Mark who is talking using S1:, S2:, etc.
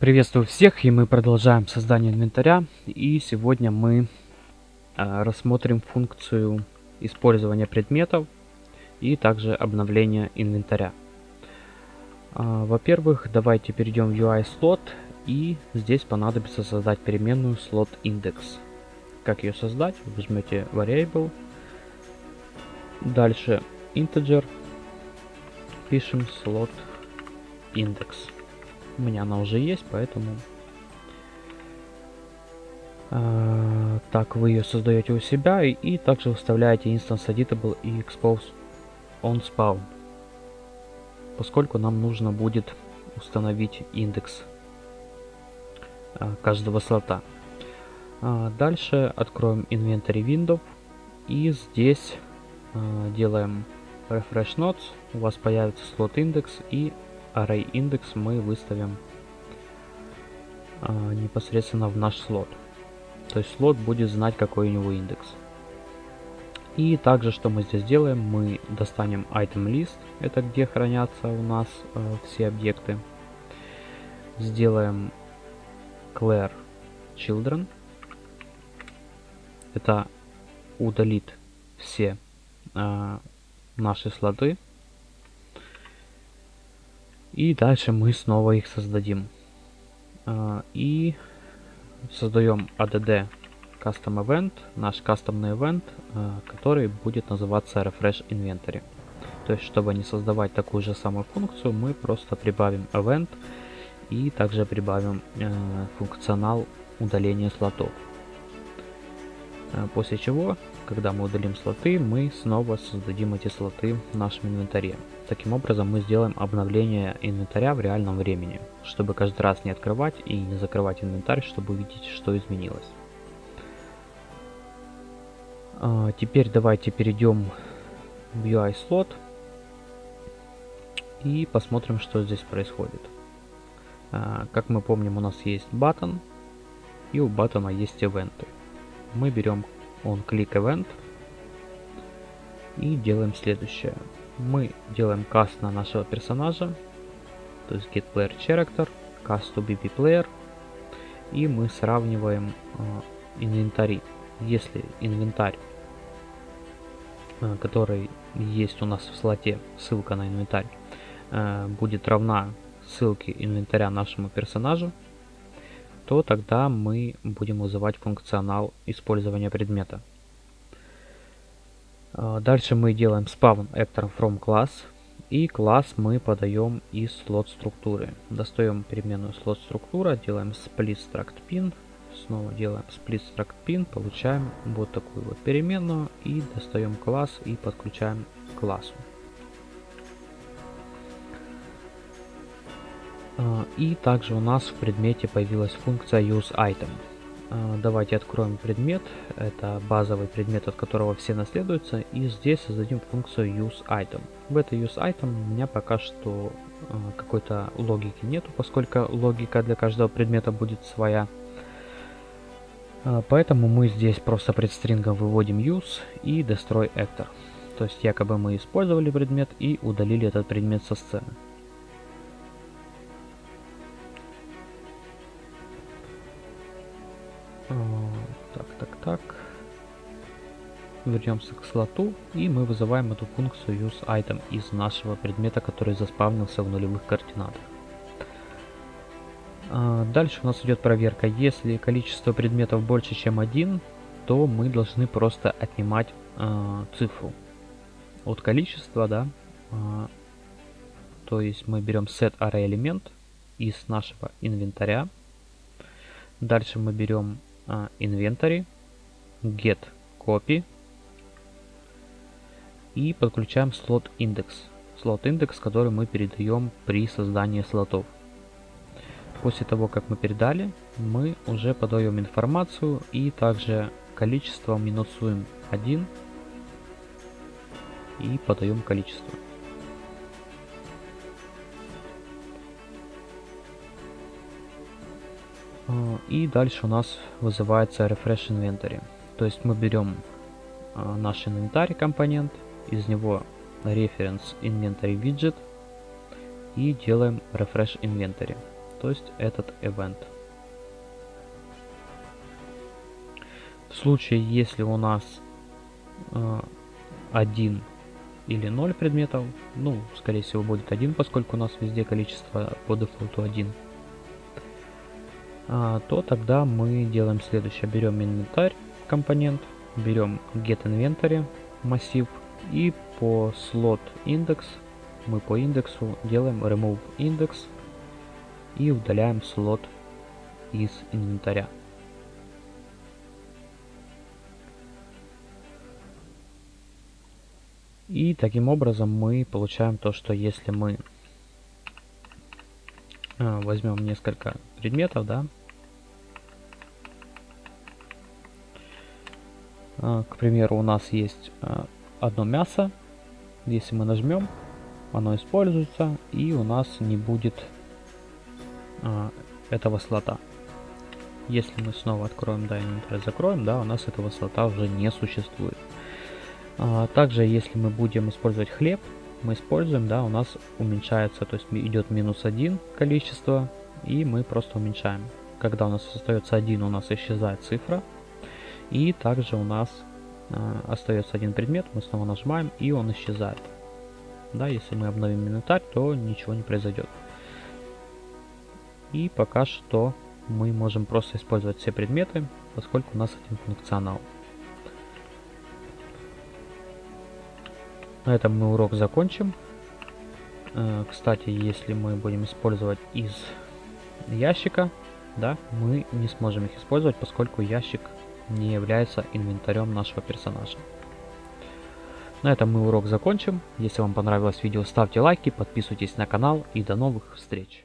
S1: Приветствую всех, и мы продолжаем создание инвентаря. И сегодня мы э, рассмотрим функцию использования предметов и также обновления инвентаря. Э, Во-первых, давайте перейдем в UI слот, и здесь понадобится создать переменную слот индекс. Как ее создать? Возьмете variable, дальше integer, пишем слот индекс. У меня она уже есть, поэтому... Э, так, вы ее создаете у себя и, и также выставляете instance editable и expose on spawn. Поскольку нам нужно будет установить индекс э, каждого слота. Э, дальше откроем inventory window и здесь э, делаем refresh nodes. У вас появится слот индекс и array индекс мы выставим а, непосредственно в наш слот. То есть слот будет знать, какой у него индекс. И также, что мы здесь делаем, мы достанем item list, это где хранятся у нас э, все объекты. Сделаем clear children. Это удалит все э, наши слоты. И дальше мы снова их создадим. А, и создаем add custom event, наш кастомный event, а, который будет называться refresh inventory. То есть, чтобы не создавать такую же самую функцию, мы просто прибавим event и также прибавим функционал удаления слотов. А, после чего когда мы удалим слоты, мы снова создадим эти слоты в нашем инвентаре. Таким образом мы сделаем обновление инвентаря в реальном времени, чтобы каждый раз не открывать и не закрывать инвентарь, чтобы увидеть, что изменилось. А, теперь давайте перейдем в UI слот и посмотрим, что здесь происходит. А, как мы помним, у нас есть button и у баттона есть ивенты. Мы берем on click event и делаем следующее. Мы делаем каст на нашего персонажа, то есть get player character, cast to bb player, и мы сравниваем э, инвентари. Если инвентарь, э, который есть у нас в слоте, ссылка на инвентарь, э, будет равна ссылке инвентаря нашему персонажу, то тогда мы будем вызывать функционал использования предмета. А, дальше мы делаем spawn actor from class. И класс мы подаем из слот структуры. Достаем переменную слот структура, делаем split struct pin. Снова делаем split struct pin, получаем вот такую вот переменную. И достаем класс и подключаем к классу. И также у нас в предмете появилась функция useItem. А, давайте откроем предмет. Это базовый предмет, от которого все наследуются. И здесь создадим функцию useItem. В этой useItem у меня пока что а, какой-то логики нету, поскольку логика для каждого предмета будет своя. Поэтому мы здесь просто предстрингом выводим use и destroy actor. То есть якобы мы использовали предмет и удалили этот предмет со сцены. Так, так, так. Вернемся к слоту и мы вызываем эту функцию useItem из нашего предмета, который заспавнился в нулевых координатах. А, дальше у нас идет проверка. Если количество предметов больше, чем один, то мы должны просто отнимать э, цифру от количества, да. Э, то есть мы берем set array элемент из нашего инвентаря. Дальше мы берем inventory, get copy и подключаем слот индекс. Слот индекс, который мы передаем при создании слотов. После того, как мы передали, мы уже подаем информацию и также количество минусуем 1 и подаем количество. И дальше у нас вызывается refresh inventory. То есть мы берем а, наш инвентарь компонент, из него reference inventory widget и делаем refresh inventory. то есть этот event. В случае, если у нас э, один или 0 предметов, ну, скорее всего, будет один, поскольку у нас везде количество по дефолту 1, а, то тогда мы делаем следующее. Берем инвентарь компонент, берем get inventory массив и по slot index мы по индексу делаем remove index и удаляем слот из инвентаря. И таким образом мы получаем то, что если мы а, возьмем несколько предметов, да, к примеру, у нас есть а, одно мясо, если мы нажмем, оно используется, и у нас не будет этого слота. Если мы снова откроем, инвентарь закроем, да, у нас этого слота уже не существует. А, также, если мы будем использовать хлеб, мы используем, да, у нас уменьшается, то есть идет минус один количество, и мы просто уменьшаем. Когда у нас остается один, у нас исчезает цифра, и также у нас э, остается один предмет, мы снова нажимаем, и он исчезает. Да, если мы обновим инвентарь, то ничего не произойдет. И пока что мы можем просто использовать все предметы, поскольку у нас один функционал. На этом мы урок закончим. Э, кстати, если мы будем использовать из ящика, да, мы не сможем их использовать, поскольку ящик не является инвентарем нашего персонажа. На этом мы урок закончим. Если вам понравилось видео, ставьте лайки, подписывайтесь на канал и до новых встреч.